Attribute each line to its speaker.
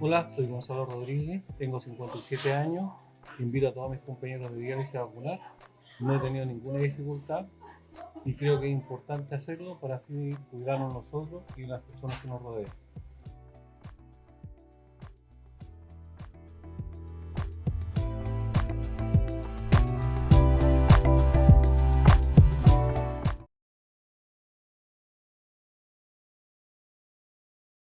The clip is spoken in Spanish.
Speaker 1: Hola, soy Gonzalo Rodríguez, tengo 57 años, invito a todos mis compañeros de diálisis a vacunar, no he tenido ninguna dificultad y creo que es importante hacerlo para así cuidarnos nosotros y las personas que nos rodean.